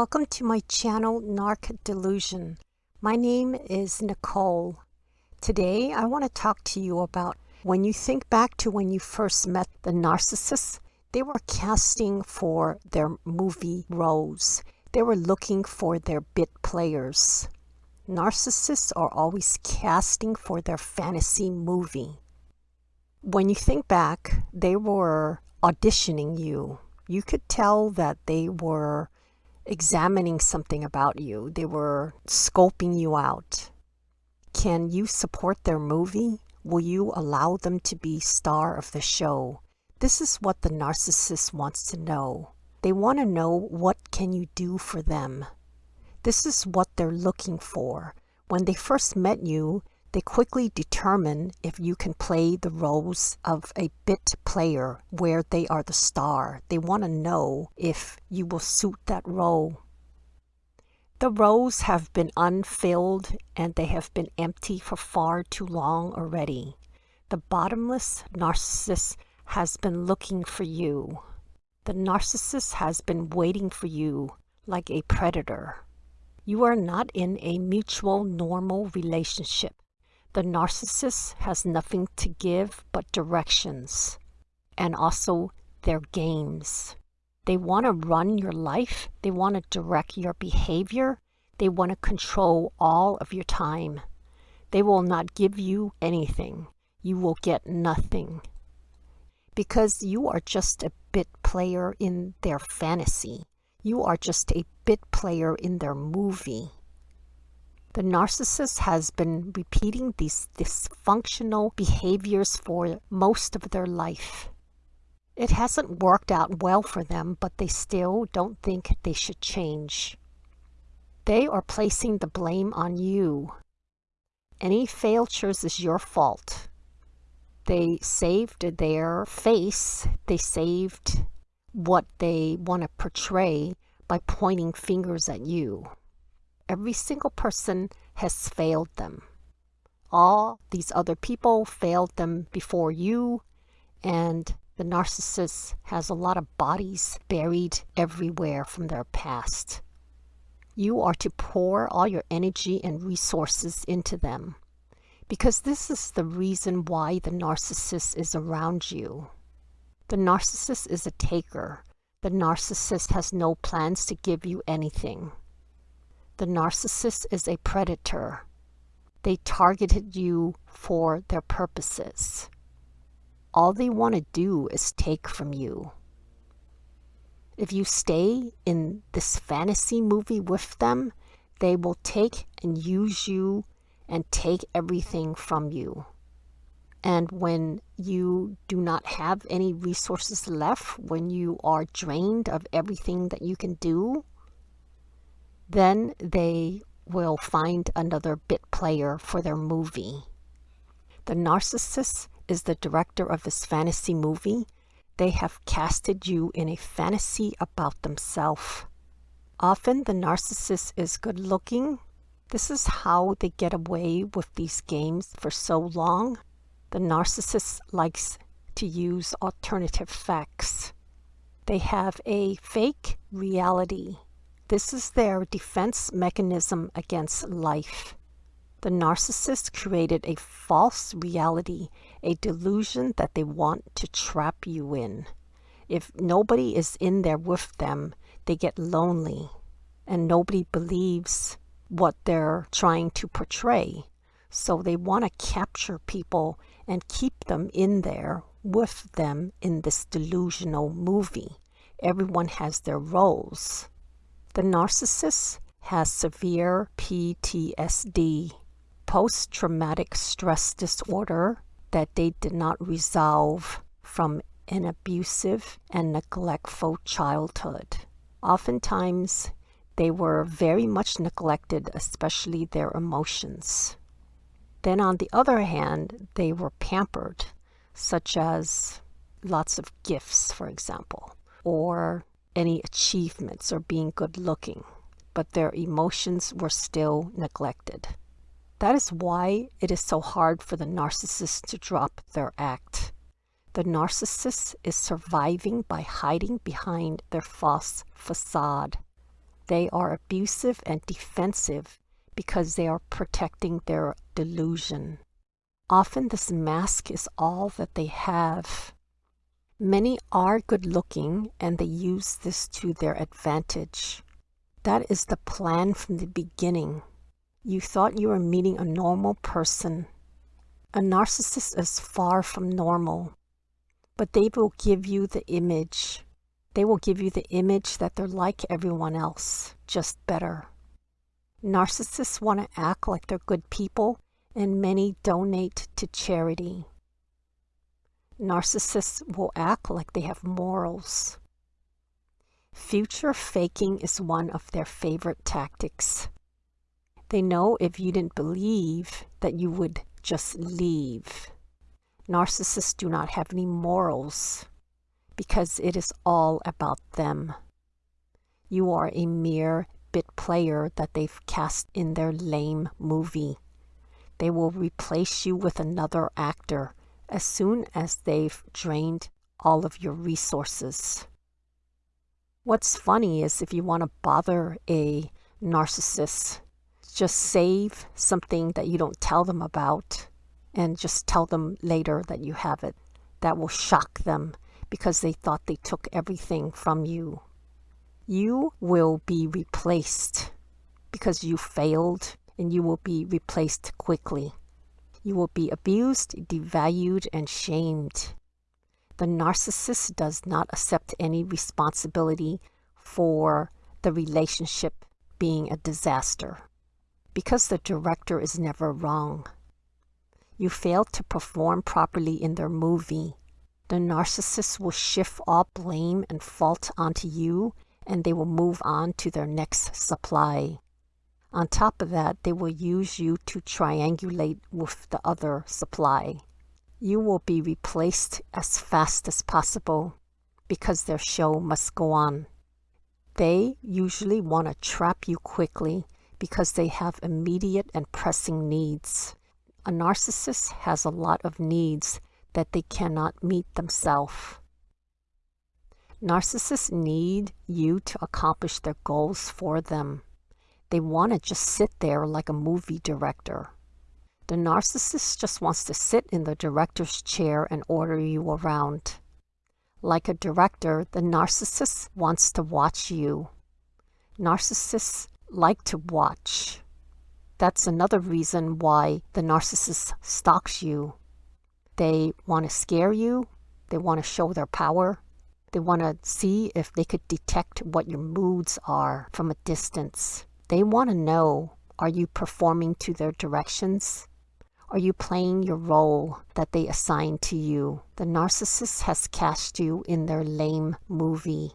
Welcome to my channel, Narc Delusion. My name is Nicole. Today, I want to talk to you about when you think back to when you first met the narcissists, they were casting for their movie roles. They were looking for their bit players. Narcissists are always casting for their fantasy movie. When you think back, they were auditioning you. You could tell that they were examining something about you. They were scoping you out. Can you support their movie? Will you allow them to be star of the show? This is what the narcissist wants to know. They want to know what can you do for them. This is what they're looking for. When they first met you, they quickly determine if you can play the roles of a bit player where they are the star. They want to know if you will suit that role. The roles have been unfilled and they have been empty for far too long already. The bottomless narcissist has been looking for you. The narcissist has been waiting for you like a predator. You are not in a mutual normal relationship. The narcissist has nothing to give but directions and also their games. They want to run your life. They want to direct your behavior. They want to control all of your time. They will not give you anything. You will get nothing. Because you are just a bit player in their fantasy. You are just a bit player in their movie. The narcissist has been repeating these dysfunctional behaviors for most of their life. It hasn't worked out well for them, but they still don't think they should change. They are placing the blame on you. Any failures is your fault. They saved their face, they saved what they want to portray by pointing fingers at you every single person has failed them. All these other people failed them before you, and the narcissist has a lot of bodies buried everywhere from their past. You are to pour all your energy and resources into them because this is the reason why the narcissist is around you. The narcissist is a taker. The narcissist has no plans to give you anything. The narcissist is a predator. They targeted you for their purposes. All they want to do is take from you. If you stay in this fantasy movie with them, they will take and use you and take everything from you. And when you do not have any resources left, when you are drained of everything that you can do, then they will find another bit player for their movie. The narcissist is the director of this fantasy movie. They have casted you in a fantasy about themselves. Often the narcissist is good looking. This is how they get away with these games for so long. The narcissist likes to use alternative facts. They have a fake reality this is their defense mechanism against life. The narcissist created a false reality, a delusion that they want to trap you in. If nobody is in there with them, they get lonely and nobody believes what they're trying to portray. So they want to capture people and keep them in there with them in this delusional movie. Everyone has their roles. The narcissist has severe PTSD, post-traumatic stress disorder that they did not resolve from an abusive and neglectful childhood. Oftentimes, they were very much neglected, especially their emotions. Then on the other hand, they were pampered, such as lots of gifts, for example, or any achievements or being good looking, but their emotions were still neglected. That is why it is so hard for the narcissist to drop their act. The narcissist is surviving by hiding behind their false facade. They are abusive and defensive because they are protecting their delusion. Often this mask is all that they have. Many are good looking and they use this to their advantage. That is the plan from the beginning. You thought you were meeting a normal person. A narcissist is far from normal, but they will give you the image. They will give you the image that they're like everyone else, just better. Narcissists want to act like they're good people and many donate to charity. Narcissists will act like they have morals. Future faking is one of their favorite tactics. They know if you didn't believe that you would just leave. Narcissists do not have any morals because it is all about them. You are a mere bit player that they've cast in their lame movie. They will replace you with another actor as soon as they've drained all of your resources. What's funny is if you want to bother a narcissist, just save something that you don't tell them about and just tell them later that you have it. That will shock them because they thought they took everything from you. You will be replaced because you failed and you will be replaced quickly. You will be abused, devalued, and shamed. The narcissist does not accept any responsibility for the relationship being a disaster because the director is never wrong. You failed to perform properly in their movie. The narcissist will shift all blame and fault onto you and they will move on to their next supply. On top of that, they will use you to triangulate with the other supply. You will be replaced as fast as possible because their show must go on. They usually want to trap you quickly because they have immediate and pressing needs. A narcissist has a lot of needs that they cannot meet themselves. Narcissists need you to accomplish their goals for them. They want to just sit there like a movie director. The narcissist just wants to sit in the director's chair and order you around. Like a director, the narcissist wants to watch you. Narcissists like to watch. That's another reason why the narcissist stalks you. They want to scare you. They want to show their power. They want to see if they could detect what your moods are from a distance. They want to know, are you performing to their directions? Are you playing your role that they assign to you? The narcissist has cast you in their lame movie.